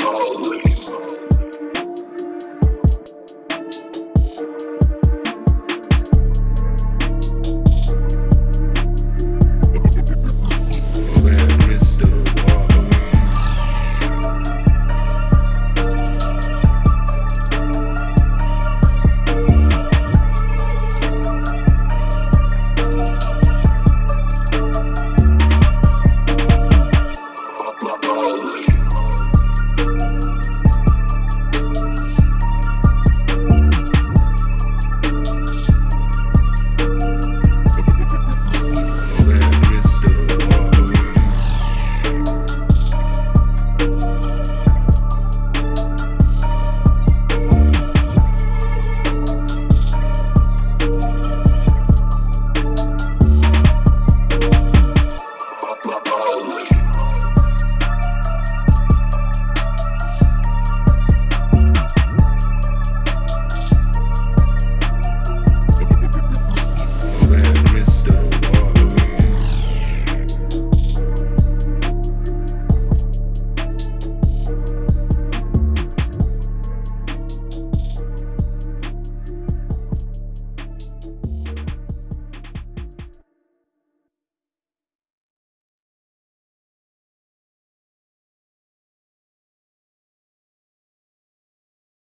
Oh.